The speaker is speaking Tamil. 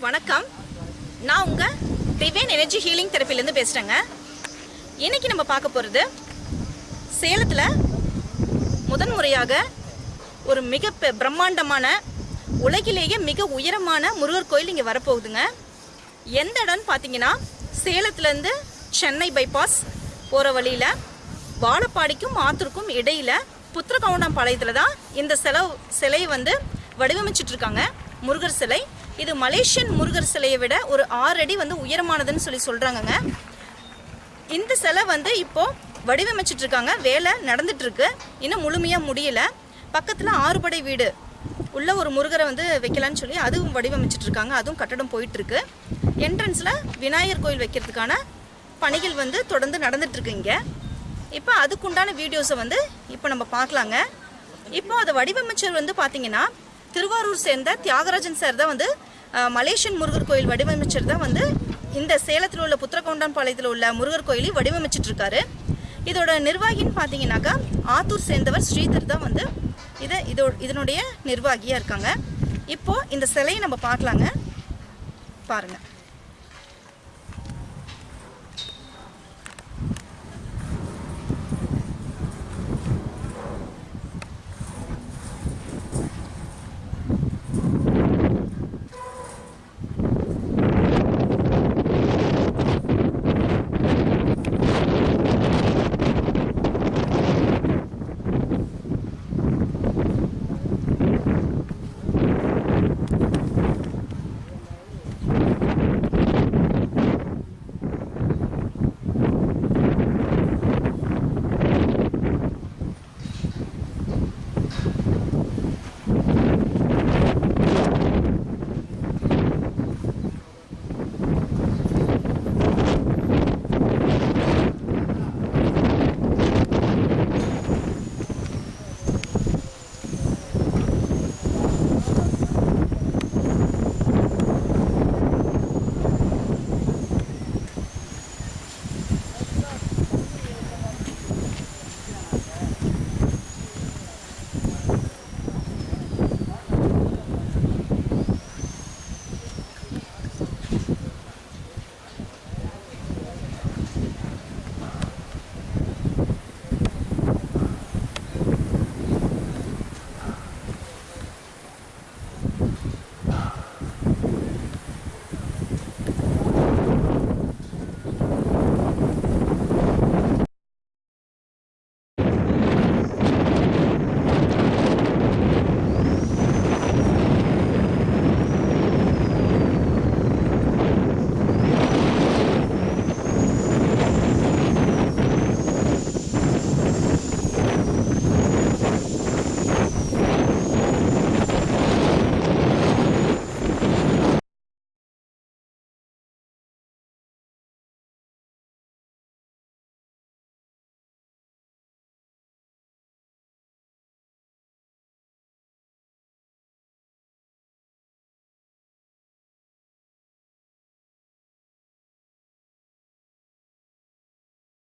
வணக்கம். நான் உங்கள் திவேன் எனர்ஜி ஹீலிங் தெரப்பிலேருந்து பேசுகிறேங்க இன்றைக்கி நம்ம பார்க்க போகிறது சேலத்தில் முதன்முறையாக ஒரு மிக பெ- பிரம்மாண்டமான உலகிலேயே மிக உயரமான முருகர் கோயில் இங்கே வரப்போகுதுங்க. எந்த இடம்னு பார்த்தீங்கன்னா சேலத்துலேருந்து சென்னை பைபாஸ் போகிற வழியில் வாழப்பாடிக்கும் ஆத்தூருக்கும் இடையில் புத்திரகவுண்டம் பாளையத்தில் தான் இந்த செலவு சிலையை வந்து வடிவமைச்சிட்ருக்காங்க முருகர் சிலை. இது மலேசியன் முருகர் சிலையை விட ஒரு ஆறு அடி வந்து உயரமானதுன்னு சொல்லி சொல்கிறாங்கங்க இந்த சிலை வந்து இப்போ வடிவமைச்சிட்டு இருக்காங்க. வேலை நடந்துட்டுருக்கு இன்னும் முழுமையாக முடியல. பக்கத்தில் ஆறுபடை வீடு. உள்ள ஒரு முருகரை வந்து வைக்கலான்னு சொல்லி அதுவும் வடிவமைச்சிட்டு இருக்காங்க. அதுவும் கட்டடம் போயிட்டுருக்கு என்ட்ரன்ஸில் விநாயகர் கோயில் வைக்கிறதுக்கான பணிகள் வந்து தொடர்ந்து நடந்துட்டுருக்கு இங்கே. இப்போ அதுக்குண்டான வீடியோஸை வந்து இப்போ நம்ம பார்க்கலாங்க. இப்போ அதை வடிவமைச்சர் வந்து பார்த்தீங்கன்னா திருவாரூர் சேர்ந்த தியாகராஜன் சார் தான் வந்து மலேசியன் முருகர் கோயில் வடிவமைச்சர் தான் வந்து இந்த சேலத்தில் உள்ள புத்திரகவுண்டான்பாளையத்தில் உள்ள முருகர் கோயிலையும் வடிவமைச்சிட்டு இருக்காரு இதோட நிர்வாகின்னு பார்த்தீங்கன்னாக்கா ஆத்தூர் சேர்ந்தவர் ஸ்ரீதர் தான் வந்து இதை இதோ இதனுடைய நிர்வாகியாக இருக்காங்க. இப்போ இந்த சிலையை நம்ம பார்க்கலாங்க. பாருங்கள்